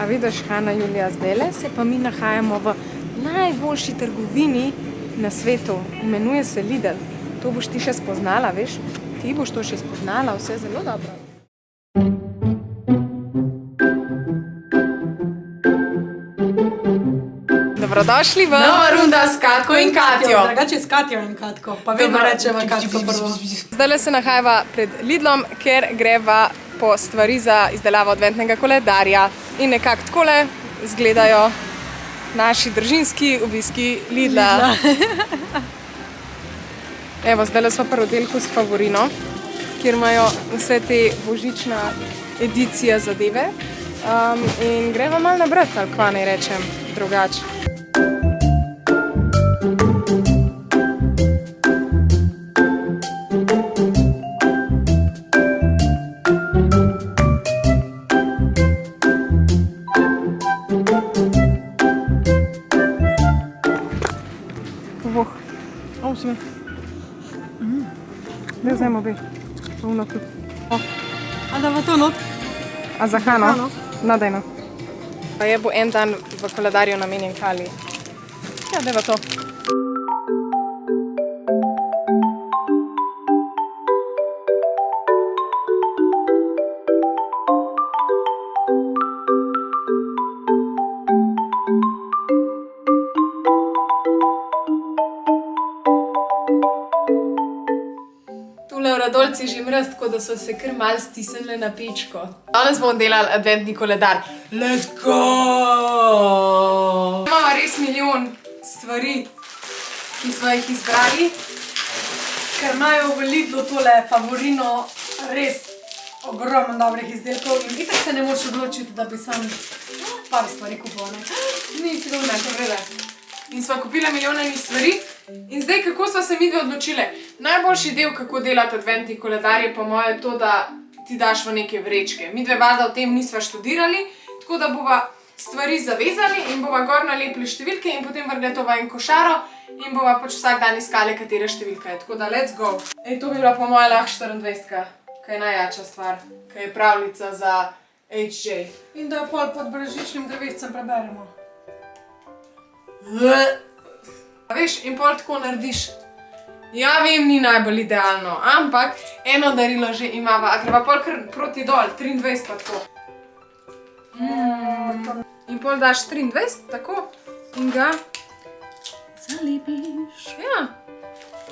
A vidiš, Hanna Julija, zdaj se pa mi nahajamo v najboljši trgovini na svetu. Imenuje se Lidl. To boš ti še spoznala, veš? Ti boš to še spoznala, vse zelo dobro. Dobrodošli v Nova runda s Katko in Katjo. Drugače s Katjo in Katko, pa vedno rečeva Katko prvo. Zdaj se nahajava pred Lidlom, ker greva po stvari za izdelavo adventnega koledarja. In nekako takole izgledajo naši družinski obiski Lidla. Evo, zdaj smo pri oddelku s Favorino, kjer imajo vse te božična edicija zadeve. Um, in greva malo nabrati, ali kva naj rečem drugače. O, si me. Ne vzemo bi. Puno tudi. O, A da bo to not? a za Hano? Hano. Nadejno. Pa je bo en dan v koledarju namenjen Kali. Ja, deva to. Radolci že mraz, tako da so se kar mal stisnili na pečko. Danes bomo delali adventni koledar. Let's go! Imamo res milijon stvari, ki smo jih izbrali. Ker imajo v Lidlu tole favorino res ogromno dobrih izdelkov in itak se ne moreš odločiti, da bi sam par stvari kupil. ne. Ni si dobro, to vrede. In smo kupili milijone enih stvari. In zdaj, kako smo se mi dve odločili? Najboljši del, kako delati adventni koledar, je po mojem to, da ti daš v neke vrečke. Mi dve valjda o tem nisva študirali, tako da bova stvari zavezali in bova gor nalepili številke in potem vrgli to v en košaro in bova pač vsak dan iskali, katera številka je. Tako da, let's go. Ej, to bi bila po mojem lahko 24, kaj je najjača stvar, kaj je pravljica za HJ. In da jo pol pod bržičnim drevescem preberemo. A veš, in pol tako narediš. Ja, vem, ni najbolj idealno, ampak eno darilo že imava, a greva pol kar proti dol, 23 pa tako. Mm. In pol daš 23, tako, in ga, Zalepiš. ja,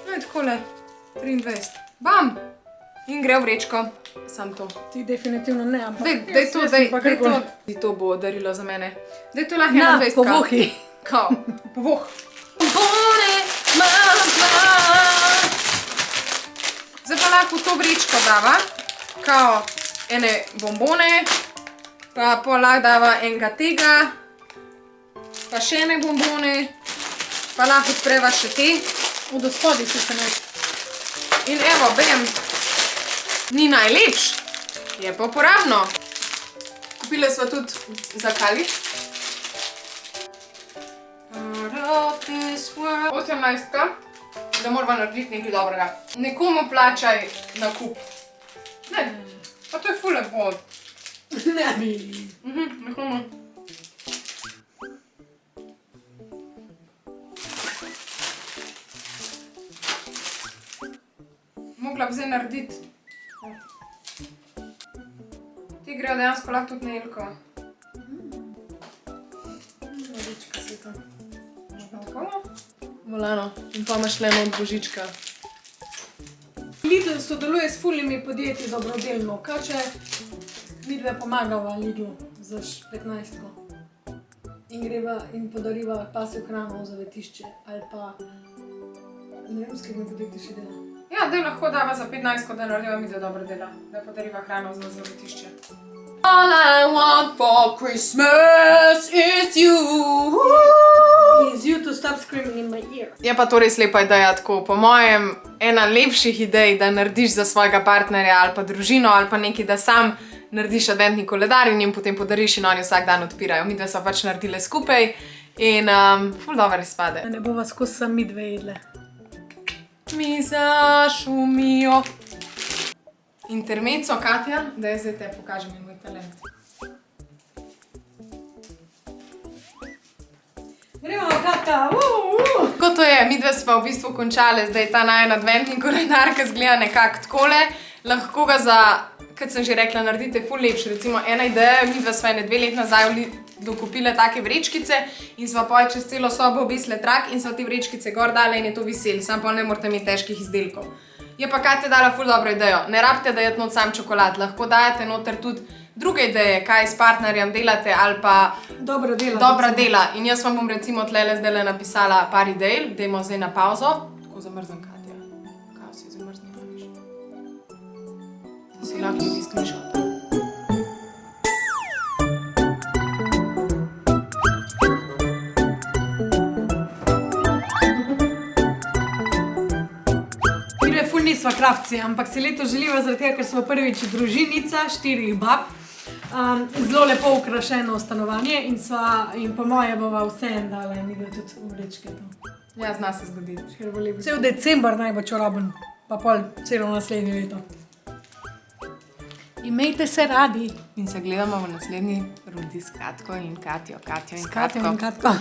no je takole, 23, bam, in gre v vrečko, sam to. Ti definitivno ne, ampak Dej, dej to, dej, dej to. Dej to bo darilo za mene. Dej to lahko Na, 21. povohi. Kao, povoh. Bombone, mama. Zdaj pa lahko v to vrečko dava, kao ene bombone, pa pol lahko dava enega tega, pa še ene bombone, pa lahko odpreva še te. Od spodaj si se naš. In evo, bam, ni najlepš, je pa uporabno. Kupili smo tudi za kali. 18. Da moramo narediti nekaj dobrega. Nekomu plačaj na kup. Ne, pa to je ful lepo. Ne bi. Mhm, nekomu. Mogla bi zdaj narediti. Ti grejo dejansko lahko tudi na Ilko. Volano. In pa imaš le od božička. Lidl sodeluje s fulnimi podjetji dobrodelno. Kaj če mi dve pomagava Lidlu za 15. In greva in podariva pasjo hrano v zavetišče ali pa ne vem, s katerim podjetjem še dela. Ja, da lahko dava za 15, da narediva mi za dobro dela, da podariva hrano za zavetišče. All I want for Christmas is you. Is you to stop screaming in my ear. Je pa to res lepa ideja, tako po mojem, ena lepših idej, da narediš za svojega partnerja ali pa družino ali pa nekaj, da sam narediš adventni koledar in jim potem podariš in oni vsak dan odpirajo. Mi dve smo pač naredile skupaj in um, ful dobro izpade. Ne bova skozi sami dve jedle. Mi zašumijo. Intermezzo, Katja, da jaz zdaj te pokažem in moj talent. Kata, uh, uh. Tako to je, mi dve smo v bistvu končali, zdaj ta najen adventni koledar, ki zgleda nekako takole. Lahko ga za, kot sem že rekla, naredite ful lepši. Recimo ena ideja, mi dve smo ene dve leti nazaj v Lidlu kupile take vrečkice in smo pa čez celo sobo obesile trak in smo te vrečkice gor dale in je to vesel, sam pa ne morate imeti težkih izdelkov. Je pa Katja dala ful dobro idejo, ne rabite dajati not sam čokolad, lahko dajete noter tudi druge ideje, kaj s partnerjem delate ali pa Dobro dela. dobra recimo. dela. In jaz vam bom recimo tlele zdaj napisala par idej, dajmo zdaj na pauzo. Tako zamrznem, Katja. Kaj si zamrznila, viš? Si lahko tudi screenshot. Mi je nisva kravci, ampak si leto želiva zaradi tega, ker smo prvič družinica štirih bab. Um, zelo lepo ukrašeno stanovanje in, sva, in po moje bova vse en dala in videla tudi v vrečke. Ja, zna se zgoditi. Bo lepo. Cel december naj bo čoraben, pa pol celo naslednje leto. Imejte se radi. In se gledamo v naslednji rundi s Katko in Katjo, Katjo in Katja Katko. in Katka.